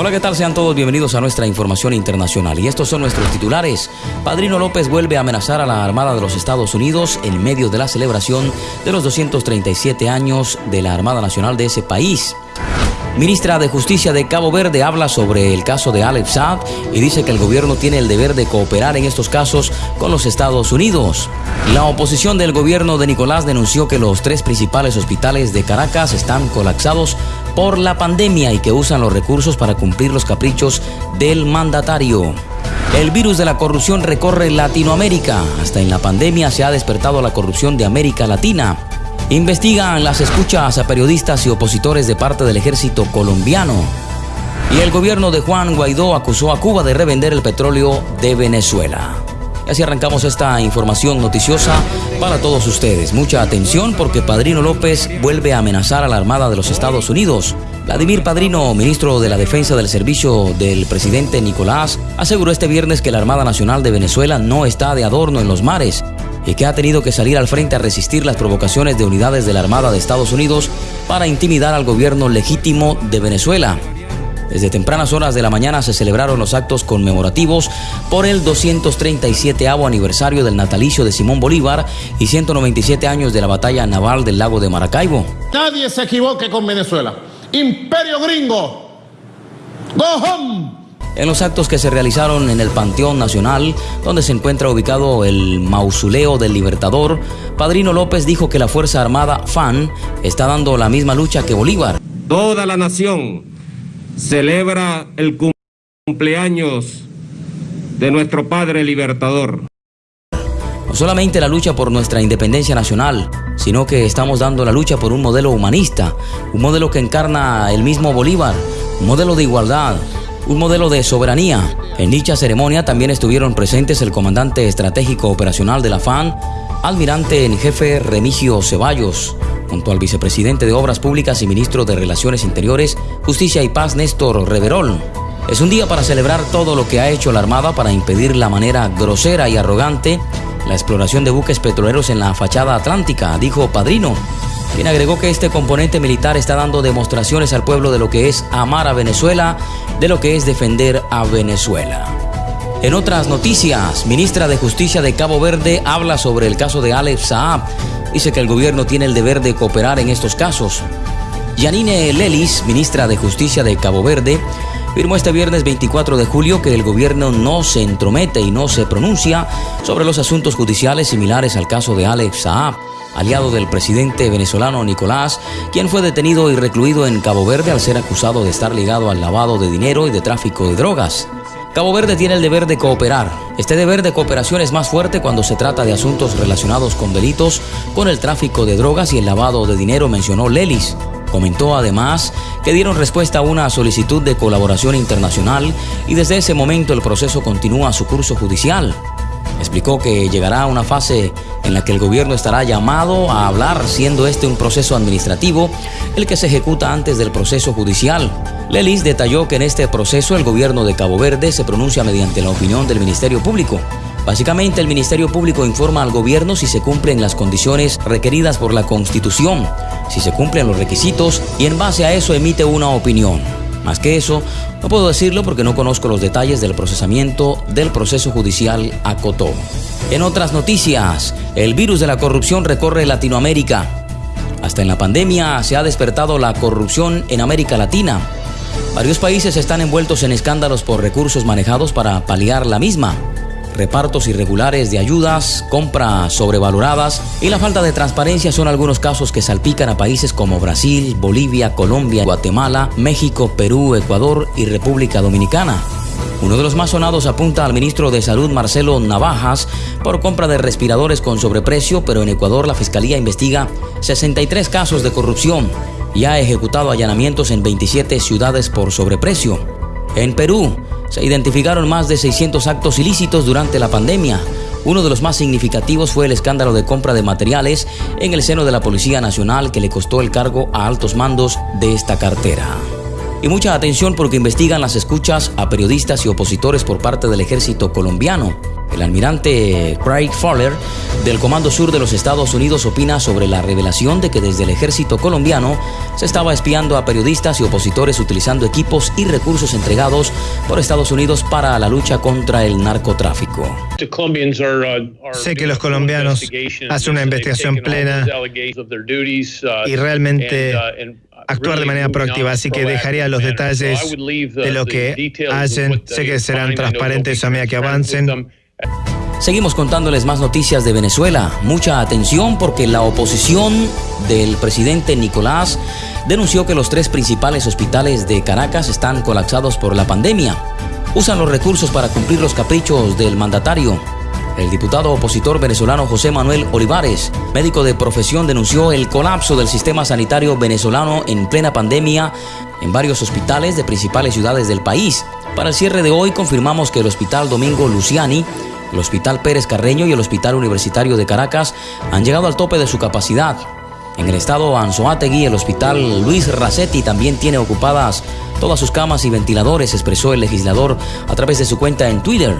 Hola, ¿qué tal? Sean todos bienvenidos a nuestra información internacional. Y estos son nuestros titulares. Padrino López vuelve a amenazar a la Armada de los Estados Unidos en medio de la celebración de los 237 años de la Armada Nacional de ese país. Ministra de Justicia de Cabo Verde habla sobre el caso de Alex Saad y dice que el gobierno tiene el deber de cooperar en estos casos con los Estados Unidos. La oposición del gobierno de Nicolás denunció que los tres principales hospitales de Caracas están colapsados por la pandemia y que usan los recursos para cumplir los caprichos del mandatario. El virus de la corrupción recorre Latinoamérica. Hasta en la pandemia se ha despertado la corrupción de América Latina. Investigan las escuchas a periodistas y opositores de parte del ejército colombiano. Y el gobierno de Juan Guaidó acusó a Cuba de revender el petróleo de Venezuela. Así arrancamos esta información noticiosa para todos ustedes. Mucha atención porque Padrino López vuelve a amenazar a la Armada de los Estados Unidos. Vladimir Padrino, ministro de la Defensa del Servicio del presidente Nicolás, aseguró este viernes que la Armada Nacional de Venezuela no está de adorno en los mares y que ha tenido que salir al frente a resistir las provocaciones de unidades de la Armada de Estados Unidos para intimidar al gobierno legítimo de Venezuela. Desde tempranas horas de la mañana se celebraron los actos conmemorativos por el 237 aniversario del natalicio de Simón Bolívar y 197 años de la batalla naval del lago de Maracaibo. Nadie se equivoque con Venezuela. Imperio gringo. Go home. En los actos que se realizaron en el Panteón Nacional, donde se encuentra ubicado el mausoleo del Libertador, Padrino López dijo que la Fuerza Armada FAN está dando la misma lucha que Bolívar. Toda la nación celebra el cumpleaños de nuestro Padre Libertador. No solamente la lucha por nuestra independencia nacional, sino que estamos dando la lucha por un modelo humanista, un modelo que encarna el mismo Bolívar, un modelo de igualdad, un modelo de soberanía. En dicha ceremonia también estuvieron presentes el comandante estratégico operacional de la FAN, almirante en jefe Remigio Ceballos, junto al vicepresidente de Obras Públicas y ministro de Relaciones Interiores, Justicia y Paz Néstor Reverol. Es un día para celebrar todo lo que ha hecho la Armada para impedir la manera grosera y arrogante la exploración de buques petroleros en la fachada atlántica, dijo Padrino quien agregó que este componente militar está dando demostraciones al pueblo de lo que es amar a Venezuela, de lo que es defender a Venezuela. En otras noticias, ministra de Justicia de Cabo Verde habla sobre el caso de Alex Saab. Dice que el gobierno tiene el deber de cooperar en estos casos. Yanine Lelis, ministra de Justicia de Cabo Verde, firmó este viernes 24 de julio que el gobierno no se entromete y no se pronuncia sobre los asuntos judiciales similares al caso de Alex Saab aliado del presidente venezolano Nicolás, quien fue detenido y recluido en Cabo Verde al ser acusado de estar ligado al lavado de dinero y de tráfico de drogas. Cabo Verde tiene el deber de cooperar. Este deber de cooperación es más fuerte cuando se trata de asuntos relacionados con delitos, con el tráfico de drogas y el lavado de dinero, mencionó Lelis. Comentó además que dieron respuesta a una solicitud de colaboración internacional y desde ese momento el proceso continúa su curso judicial. Explicó que llegará a una fase en la que el gobierno estará llamado a hablar, siendo este un proceso administrativo, el que se ejecuta antes del proceso judicial. Lelis detalló que en este proceso el gobierno de Cabo Verde se pronuncia mediante la opinión del Ministerio Público. Básicamente el Ministerio Público informa al gobierno si se cumplen las condiciones requeridas por la Constitución, si se cumplen los requisitos y en base a eso emite una opinión. Más que eso, no puedo decirlo porque no conozco los detalles del procesamiento del proceso judicial a Cotó. En otras noticias, el virus de la corrupción recorre Latinoamérica. Hasta en la pandemia se ha despertado la corrupción en América Latina. Varios países están envueltos en escándalos por recursos manejados para paliar la misma repartos irregulares de ayudas, compras sobrevaloradas y la falta de transparencia son algunos casos que salpican a países como Brasil, Bolivia, Colombia, Guatemala, México, Perú, Ecuador y República Dominicana. Uno de los más sonados apunta al ministro de Salud Marcelo Navajas por compra de respiradores con sobreprecio, pero en Ecuador la Fiscalía investiga 63 casos de corrupción y ha ejecutado allanamientos en 27 ciudades por sobreprecio. En Perú, se identificaron más de 600 actos ilícitos durante la pandemia. Uno de los más significativos fue el escándalo de compra de materiales en el seno de la Policía Nacional que le costó el cargo a altos mandos de esta cartera. Y mucha atención porque investigan las escuchas a periodistas y opositores por parte del ejército colombiano. El almirante Craig Fowler del Comando Sur de los Estados Unidos opina sobre la revelación de que desde el ejército colombiano se estaba espiando a periodistas y opositores utilizando equipos y recursos entregados por Estados Unidos para la lucha contra el narcotráfico. Sé que los colombianos hacen una investigación plena y realmente actuar de manera proactiva, así que dejaría los detalles de lo que hacen. Sé que serán transparentes a medida que avancen. Seguimos contándoles más noticias de Venezuela. Mucha atención porque la oposición del presidente Nicolás denunció que los tres principales hospitales de Caracas están colapsados por la pandemia. Usan los recursos para cumplir los caprichos del mandatario. El diputado opositor venezolano José Manuel Olivares, médico de profesión, denunció el colapso del sistema sanitario venezolano en plena pandemia en varios hospitales de principales ciudades del país. Para el cierre de hoy confirmamos que el Hospital Domingo Luciani, el Hospital Pérez Carreño y el Hospital Universitario de Caracas han llegado al tope de su capacidad. En el estado Anzoátegui, el Hospital Luis Racetti también tiene ocupadas todas sus camas y ventiladores, expresó el legislador a través de su cuenta en Twitter.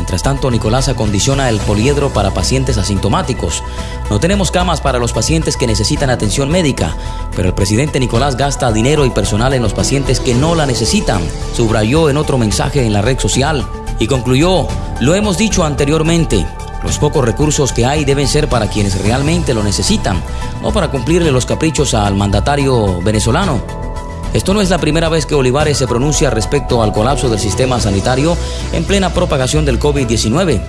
Mientras tanto, Nicolás acondiciona el poliedro para pacientes asintomáticos. No tenemos camas para los pacientes que necesitan atención médica, pero el presidente Nicolás gasta dinero y personal en los pacientes que no la necesitan, subrayó en otro mensaje en la red social y concluyó, lo hemos dicho anteriormente, los pocos recursos que hay deben ser para quienes realmente lo necesitan, no para cumplirle los caprichos al mandatario venezolano. Esto no es la primera vez que Olivares se pronuncia respecto al colapso del sistema sanitario en plena propagación del COVID-19.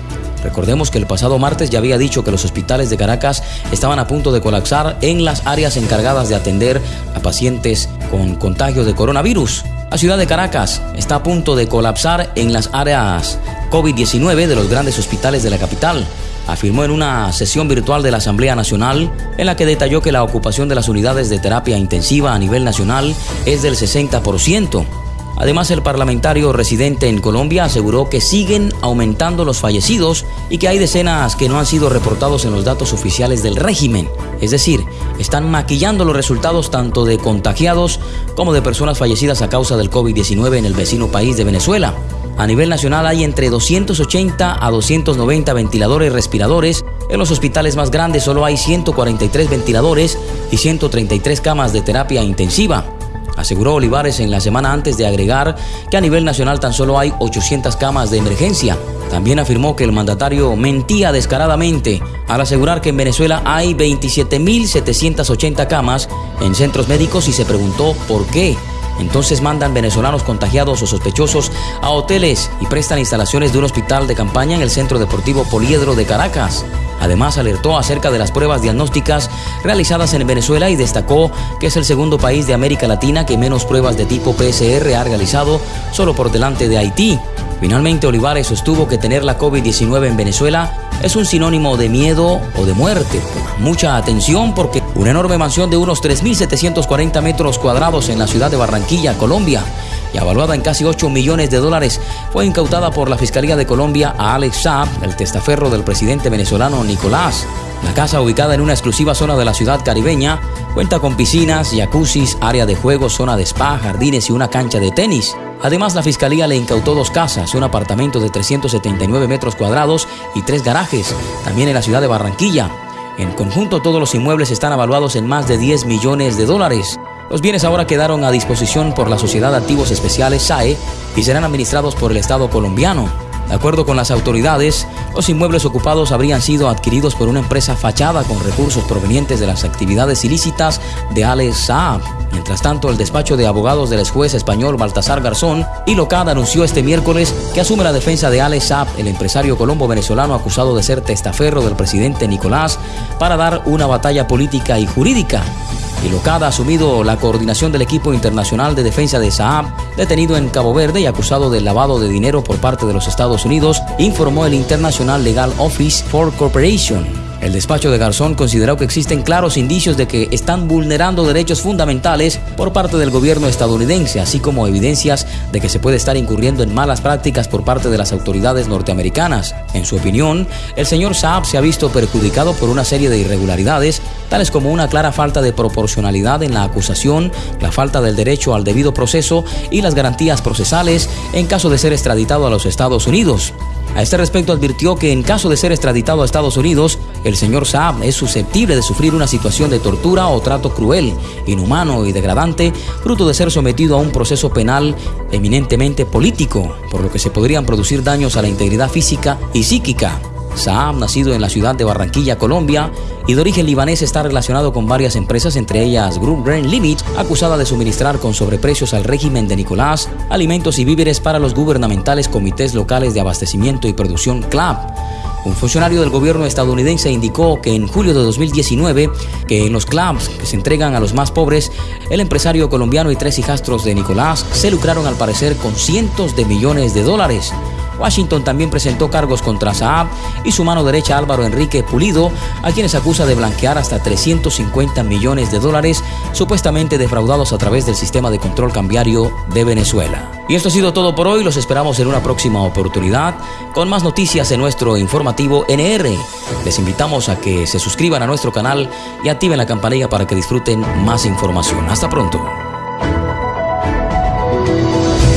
Recordemos que el pasado martes ya había dicho que los hospitales de Caracas estaban a punto de colapsar en las áreas encargadas de atender a pacientes con contagio de coronavirus. La ciudad de Caracas está a punto de colapsar en las áreas COVID-19 de los grandes hospitales de la capital afirmó en una sesión virtual de la Asamblea Nacional en la que detalló que la ocupación de las unidades de terapia intensiva a nivel nacional es del 60%. Además, el parlamentario residente en Colombia aseguró que siguen aumentando los fallecidos y que hay decenas que no han sido reportados en los datos oficiales del régimen. Es decir, están maquillando los resultados tanto de contagiados como de personas fallecidas a causa del COVID-19 en el vecino país de Venezuela. A nivel nacional hay entre 280 a 290 ventiladores respiradores. En los hospitales más grandes solo hay 143 ventiladores y 133 camas de terapia intensiva. Aseguró Olivares en la semana antes de agregar que a nivel nacional tan solo hay 800 camas de emergencia. También afirmó que el mandatario mentía descaradamente al asegurar que en Venezuela hay 27.780 camas en centros médicos y se preguntó por qué. Entonces mandan venezolanos contagiados o sospechosos a hoteles y prestan instalaciones de un hospital de campaña en el Centro Deportivo Poliedro de Caracas. Además, alertó acerca de las pruebas diagnósticas realizadas en Venezuela y destacó que es el segundo país de América Latina que menos pruebas de tipo PCR ha realizado, solo por delante de Haití. Finalmente, Olivares sostuvo que tener la COVID-19 en Venezuela es un sinónimo de miedo o de muerte. Mucha atención porque una enorme mansión de unos 3.740 metros cuadrados en la ciudad de Barranquilla, Colombia, y evaluada en casi 8 millones de dólares, fue incautada por la Fiscalía de Colombia a Alex Saab, el testaferro del presidente venezolano Nicolás. La casa, ubicada en una exclusiva zona de la ciudad caribeña, cuenta con piscinas, jacuzzis, área de juegos, zona de spa, jardines y una cancha de tenis. Además, la fiscalía le incautó dos casas, un apartamento de 379 metros cuadrados y tres garajes, también en la ciudad de Barranquilla. En conjunto, todos los inmuebles están evaluados en más de 10 millones de dólares. Los bienes ahora quedaron a disposición por la Sociedad de Activos Especiales SAE y serán administrados por el Estado colombiano. De acuerdo con las autoridades, los inmuebles ocupados habrían sido adquiridos por una empresa fachada con recursos provenientes de las actividades ilícitas de Alex Saab. Mientras tanto, el despacho de abogados del juez español Baltasar Garzón y Locad anunció este miércoles que asume la defensa de Alex Saab, el empresario colombo-venezolano acusado de ser testaferro del presidente Nicolás, para dar una batalla política y jurídica y ha asumido la coordinación del equipo internacional de defensa de Saab, detenido en Cabo Verde y acusado de lavado de dinero por parte de los Estados Unidos, informó el International Legal Office for Corporation. El despacho de Garzón consideró que existen claros indicios de que están vulnerando derechos fundamentales por parte del gobierno estadounidense, así como evidencias de que se puede estar incurriendo en malas prácticas por parte de las autoridades norteamericanas. En su opinión, el señor Saab se ha visto perjudicado por una serie de irregularidades, tales como una clara falta de proporcionalidad en la acusación, la falta del derecho al debido proceso y las garantías procesales en caso de ser extraditado a los Estados Unidos. A este respecto advirtió que en caso de ser extraditado a Estados Unidos, el señor Saab es susceptible de sufrir una situación de tortura o trato cruel, inhumano y degradante, fruto de ser sometido a un proceso penal eminentemente político, por lo que se podrían producir daños a la integridad física y psíquica Saab, nacido en la ciudad de Barranquilla, Colombia, y de origen libanés, está relacionado con varias empresas, entre ellas Group Brain Limit, acusada de suministrar con sobreprecios al régimen de Nicolás alimentos y víveres para los gubernamentales comités locales de abastecimiento y producción CLAP. Un funcionario del gobierno estadounidense indicó que en julio de 2019, que en los clubs que se entregan a los más pobres, el empresario colombiano y tres hijastros de Nicolás se lucraron al parecer con cientos de millones de dólares. Washington también presentó cargos contra Saab y su mano derecha Álvaro Enrique Pulido, a quienes acusa de blanquear hasta 350 millones de dólares supuestamente defraudados a través del sistema de control cambiario de Venezuela. Y esto ha sido todo por hoy, los esperamos en una próxima oportunidad con más noticias en nuestro informativo NR. Les invitamos a que se suscriban a nuestro canal y activen la campanilla para que disfruten más información. Hasta pronto.